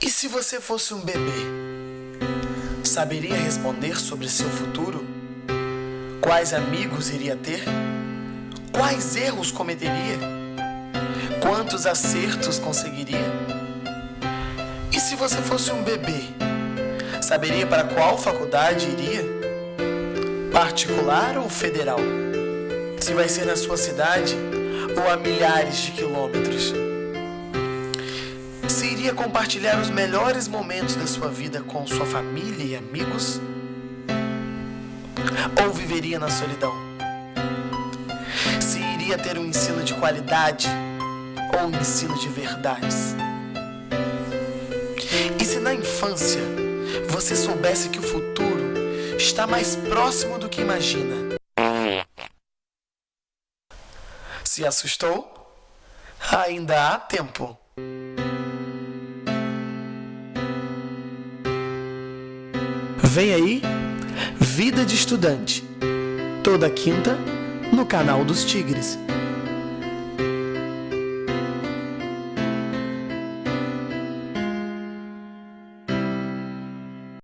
E se você fosse um bebê? Saberia responder sobre seu futuro? Quais amigos iria ter? Quais erros cometeria? Quantos acertos conseguiria? E se você fosse um bebê? Saberia para qual faculdade iria? Particular ou federal? Se vai ser na sua cidade ou a milhares de quilômetros? Se iria compartilhar os melhores momentos da sua vida com sua família e amigos? Ou viveria na solidão? Se iria ter um ensino de qualidade ou um ensino de verdades? E se na infância você soubesse que o futuro está mais próximo do que imagina? Se assustou? Ainda há tempo. Vem aí, Vida de Estudante, toda quinta no canal dos Tigres.